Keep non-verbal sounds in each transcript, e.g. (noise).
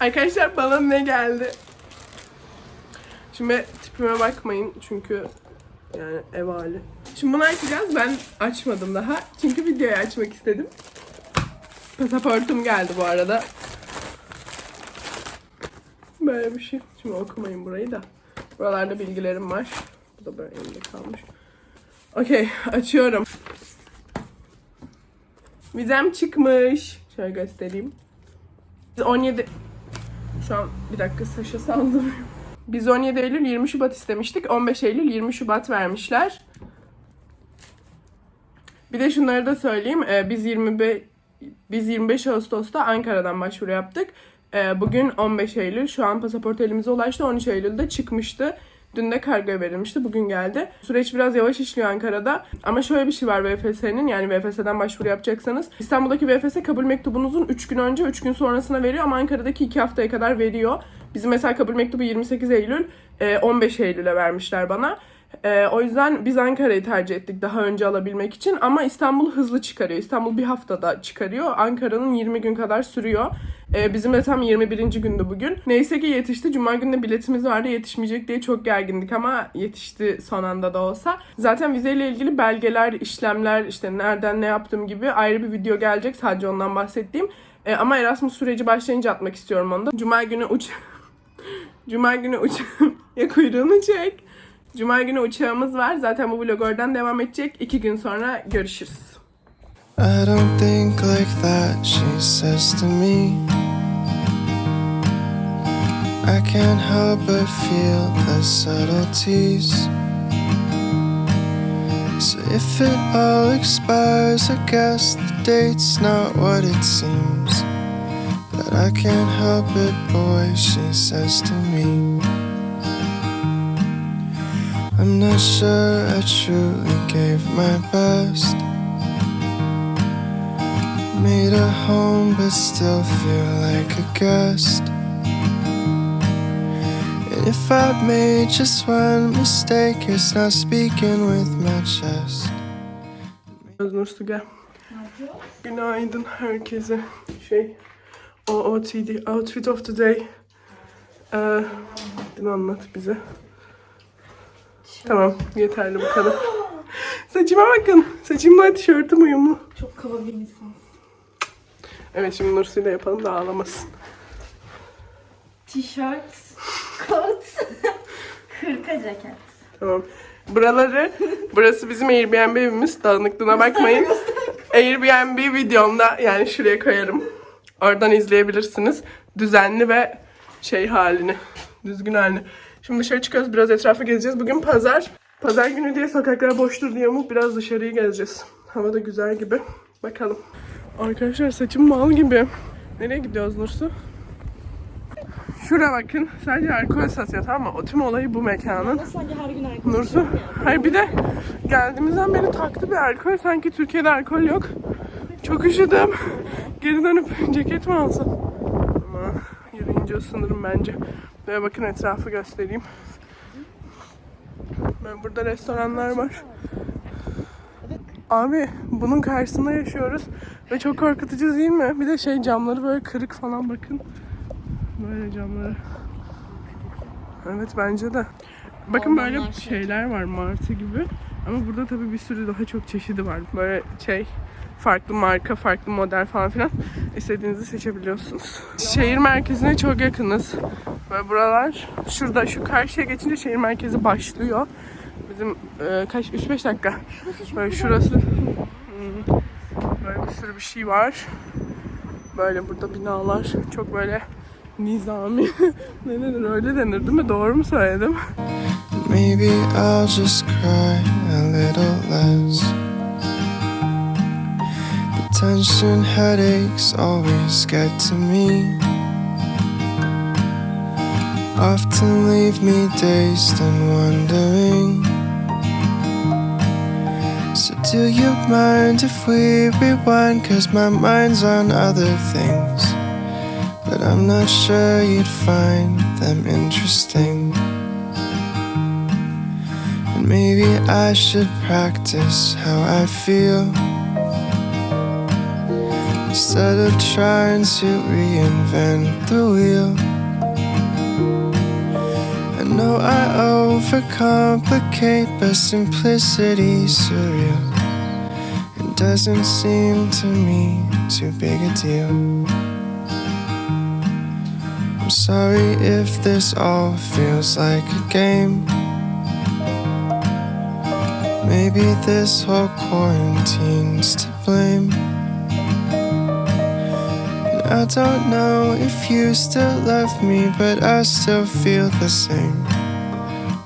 Arkadaşlar bana ne geldi? Şimdi tipime bakmayın çünkü yani ev hali. Şimdi bunu açacağız. Ben açmadım daha. Çünkü videoyu açmak istedim. Pasaportum geldi bu arada. Böyle bir şey. Şimdi okumayın burayı da. Buralarda bilgilerim var. Bu da böyle elimde kalmış. Okey, açıyorum. Vizem çıkmış. Şöyle göstereyim. 17 şu an bir dakika Saşa saldırıyor. Biz 17 Eylül 20 Şubat istemiştik. 15 Eylül 20 Şubat vermişler. Bir de şunları da söyleyeyim. Ee, biz 25 biz 25 Ağustos'ta Ankara'dan başvuru yaptık. Ee, bugün 15 Eylül. Şu an pasaport elimize ulaştı. 13 Eylül'de çıkmıştı. Dün de kargoya verilmişti. Bugün geldi. Süreç biraz yavaş işliyor Ankara'da. Ama şöyle bir şey var VFS'nin. Yani VFS'den başvuru yapacaksanız. İstanbul'daki VFS kabul mektubunuzun 3 gün önce 3 gün sonrasına veriyor. Ama Ankara'daki 2 haftaya kadar veriyor. Bizim mesela kabul mektubu 28 Eylül. e, 15 Eylül'e vermişler bana. E, o yüzden biz Ankara'yı tercih ettik daha önce alabilmek için. Ama İstanbul hızlı çıkarıyor. İstanbul bir haftada çıkarıyor. Ankara'nın 20 gün kadar sürüyor. E, bizim de tam 21. gündü bugün. Neyse ki yetişti. Cuma günü biletimiz vardı. Yetişmeyecek diye çok gergindik ama yetişti son anda da olsa. Zaten vizeyle ilgili belgeler, işlemler, işte nereden ne yaptığım gibi ayrı bir video gelecek. Sadece ondan bahsettiğim. E, ama Erasmus süreci başlayınca atmak istiyorum onu da. Cuma günü uç... (laughs) Cuma günü uç... (laughs) ya kuyruğunu çek. Cuma günü uçağımız var. Zaten bu vlog oradan devam edecek. İki gün sonra görüşürüz. I don't think like that, she says to me. I can't help but feel the subtleties. So if it all expires, I guess the date's not what it seems. But I can't help it, boy, she says to me. I'm not sure I truly gave my best. Made a home, but still feel like a guest. And if I've made just one mistake, it's not speaking with my chest. Su gel. Günaydın herkese. Şey, OOTD, Outfit of the Day. Ee, anlat bize. Tamam, yeterli bu kadar. Saçıma bakın. Saçımla tişörtüm uyumlu. Çok kaba bir insan. Evet şimdi Nursu ile yapalım da ağlamasın. Tişört, kot, hırka ceket. Tamam. Buraları, burası bizim Airbnb evimiz. Dağınıklığına bakmayın. Airbnb videomda yani şuraya koyarım. Oradan izleyebilirsiniz. Düzenli ve şey halini. Düzgün halini. Şimdi dışarı çıkıyoruz. Biraz etrafı gezeceğiz. Bugün pazar. Pazar günü diye sokaklar boştur diye umut biraz dışarıyı gezeceğiz. Hava da güzel gibi. Bakalım. Arkadaşlar saçım mal gibi. Nereye gidiyoruz Nursu? Şuraya bakın. Sadece alkol satıyor tamam mı? O tüm olayı bu mekanın. Sanki her gün alkol Nursu. Hayır bir de geldiğimizden beri taktı bir alkol. Sanki Türkiye'de alkol yok. Çok üşüdüm. Geri dönüp ceket mi alsam? Ama yürüyünce ısınırım bence. Ve bakın etrafı göstereyim. Böyle burada restoranlar var. Abi bunun karşısında yaşıyoruz. Ve çok korkutucu değil mi? Bir de şey camları böyle kırık falan bakın. Böyle camları. Evet bence de. Bakın böyle şey. şeyler var martı gibi. Ama burada tabii bir sürü daha çok çeşidi var. Böyle şey farklı marka, farklı model falan filan istediğinizi seçebiliyorsunuz. Şehir merkezine çok yakınız. Böyle buralar şurada şu karşıya geçince şehir merkezi başlıyor. Bizim e, kaç 3-5 dakika. Böyle şurası. Hmm. Böyle bir sürü bir şey var. Böyle burada binalar çok böyle nizami. (laughs) ne denir öyle denir değil mi? Doğru mu söyledim? Maybe I'll just cry a little less. Tension headaches always get to me. Often leave me dazed and wondering. So, do you mind if we rewind? Cause my mind's on other things. But I'm not sure you'd find them interesting. And maybe I should practice how I feel. Instead of trying to reinvent the wheel. I know I overcomplicate, but simplicity's surreal. It doesn't seem to me too big a deal. I'm sorry if this all feels like a game. Maybe this whole quarantine's to blame. I don't know if you still love me, but I still feel the same.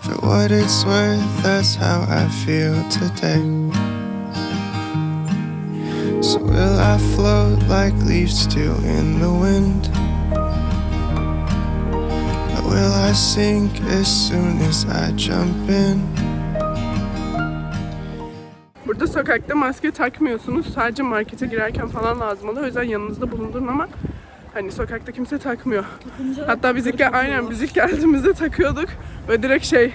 For what it's worth, that's how I feel today. So will I float like leaves do in the wind? Or will I sink as soon as I jump in? Burada sokakta maske takmıyorsunuz. Sadece markete girerken falan lazım oluyor. O yüzden yanınızda bulundurun ama hani sokakta kimse takmıyor. Hatta biz ilk, aynen biz ilk geldiğimizde takıyorduk. Ve direkt şey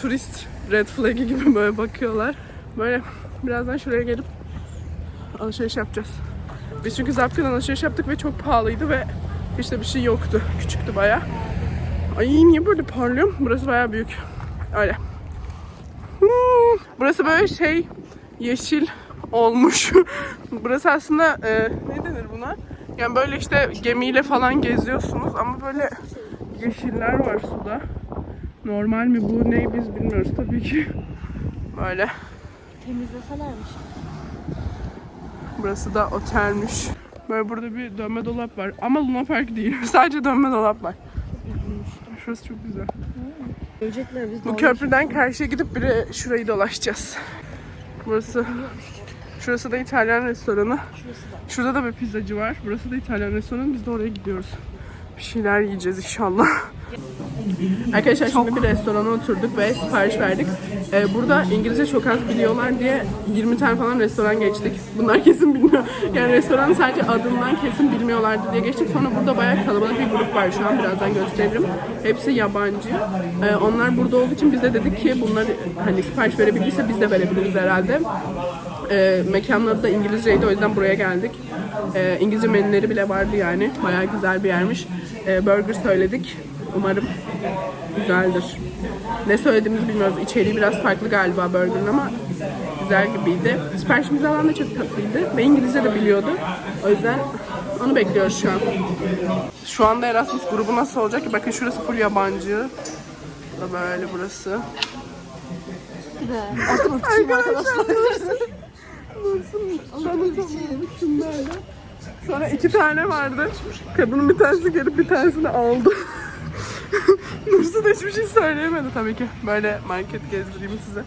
turist red flag'i gibi böyle bakıyorlar. Böyle birazdan şuraya gelip alışveriş yapacağız. Biz çünkü Zapkı'dan alışveriş yaptık ve çok pahalıydı ve hiç de bir şey yoktu. Küçüktü baya. Ay niye böyle parlıyorum? Burası baya büyük. Öyle. Hmm, Burası böyle şey yeşil olmuş. (laughs) Burası aslında e, ne denir buna? Yani böyle işte gemiyle falan geziyorsunuz ama böyle yeşiller var suda. Normal mi bu ne biz bilmiyoruz tabii ki. Böyle. Temizleselermiş. Burası da otelmiş. Böyle burada bir dönme dolap var. Ama Luna Park değil. (laughs) Sadece dönme dolap var. Şurası çok güzel. Görecekler biz Bu köprüden karşıya gidip biri şurayı dolaşacağız. Burası Şurası da İtalyan restoranı. Şurada da bir pizzacı var. Burası da İtalyan restoranı. Biz de oraya gidiyoruz. Bir şeyler yiyeceğiz inşallah. Arkadaşlar şimdi bir restorana oturduk ve sipariş verdik. Ee, burada İngilizce çok az biliyorlar diye 20 tane falan restoran geçtik. Bunlar kesin bilmiyor. Yani restoranın sadece adından kesin bilmiyorlardı diye geçtik. Sonra burada bayağı kalabalık bir grup var şu an. Birazdan gösteririm. Hepsi yabancı. Ee, onlar burada olduğu için biz de dedik ki bunları hani sipariş verebildiyse biz de verebiliriz herhalde. Ee, mekanları da İngilizceydi o yüzden buraya geldik. Ee, İngilizce menüleri bile vardı yani. Bayağı güzel bir yermiş. Ee, burger söyledik. Umarım güzeldir. Ne söylediğimizi bilmiyoruz. İçeriği biraz farklı galiba burgerın ama güzel gibiydi. Siparişimizi alan da çok tatlıydı ve İngilizce de biliyordu. O yüzden onu bekliyoruz şu an. Şu anda Erasmus grubu nasıl olacak ki? Bakın şurası full yabancı. Da böyle burası. Arkadaşlar. Dursun. Tanıtamadım şunlarla. Sonra iki tane vardı. Kadının bir tanesi gelip bir tanesini aldı. Dursun da hiçbir şey söyleyemedi tabii ki. Böyle market gezdireyim size.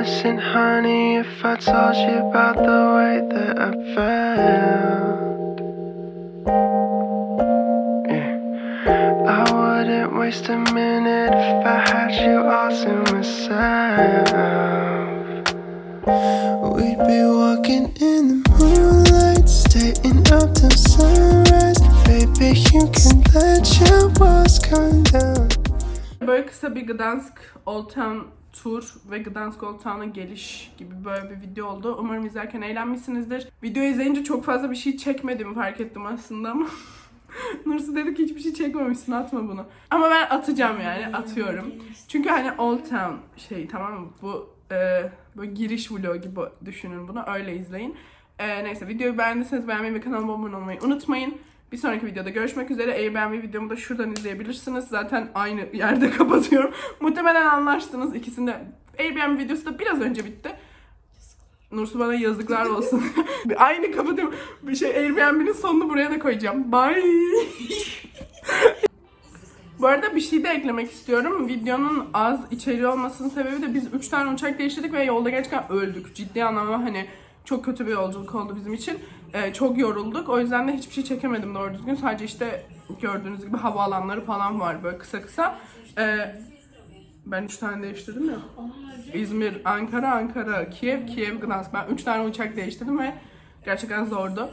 Listen, honey, if I told you about the way that waste a minute if I had you all to myself. We'd be walking in the moonlight, staying up till sunrise. Baby, you can let your walls come down. Böyle kısa bir Gdansk Old Town tur ve Gdansk Old Town'a geliş gibi böyle bir video oldu. Umarım izlerken eğlenmişsinizdir. Videoyu izleyince çok fazla bir şey çekmediğimi fark ettim aslında ama (laughs) (laughs) Nursu dedi ki hiçbir şey çekmemişsin atma bunu. Ama ben atacağım yani atıyorum. Çünkü hani Old Town şey tamam mı? Bu e, böyle giriş vlog gibi düşünün bunu öyle izleyin. E, neyse videoyu beğendiyseniz beğenmeyi ve kanalıma abone olmayı unutmayın. Bir sonraki videoda görüşmek üzere. Eğer beğenmeyi videomu da şuradan izleyebilirsiniz. Zaten aynı yerde (laughs) kapatıyorum. Muhtemelen anlaştınız ikisinde. Airbnb videosu da biraz önce bitti. Nursu bana yazıklar olsun. (laughs) aynı kapatıyorum. Bir şey Airbnb'nin sonunu buraya da koyacağım. Bye. Bu arada bir şey de eklemek istiyorum. Videonun az içeriği olmasının sebebi de biz 3 tane uçak değiştirdik ve yolda gerçekten öldük. Ciddi anlamda hani çok kötü bir yolculuk oldu bizim için. Ee, çok yorulduk. O yüzden de hiçbir şey çekemedim doğru düzgün. Sadece işte gördüğünüz gibi havaalanları falan var böyle kısa kısa. Ee, ben 3 tane değiştirdim ya. İzmir, Ankara, Ankara, Kiev, Kiev, Gdansk. Ben 3 tane uçak değiştirdim ve gerçekten zordu.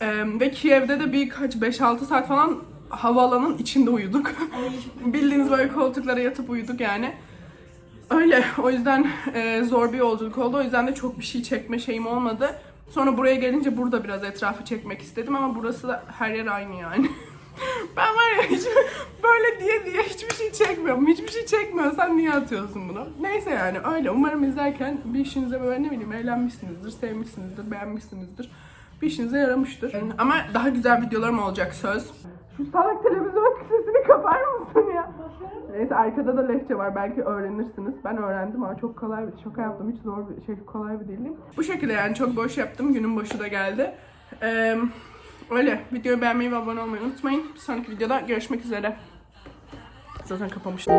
Ee, ve Kiev'de de birkaç 5-6 saat falan havaalanın içinde uyuduk. (laughs) Bildiğiniz böyle koltuklara yatıp uyuduk yani. Öyle. O yüzden e, zor bir yolculuk oldu. O yüzden de çok bir şey çekme şeyim olmadı. Sonra buraya gelince burada biraz etrafı çekmek istedim ama burası da her yer aynı yani. (laughs) ben var ya hiç böyle diye diye hiçbir şey çekmiyorum. Hiçbir şey çekmiyorsan niye atıyorsun bunu? Neyse yani öyle. Umarım izlerken bir işinize böyle ne bileyim eğlenmişsinizdir, sevmişsinizdir, beğenmişsinizdir. Bir işinize yaramıştır. Ama daha güzel videolarım olacak söz. Şu salak televizyon sesini kapar mısın ya? Neyse arkada da lehçe var. Belki öğrenirsiniz. Ben öğrendim ama çok kolay bir şaka yaptım. Hiç zor bir şey kolay bir değilim. Bu şekilde yani çok boş yaptım. Günün başı da geldi. Ee, öyle. Videoyu beğenmeyi ve abone olmayı unutmayın. Bir sonraki videoda görüşmek üzere. Zaten kapamıştım.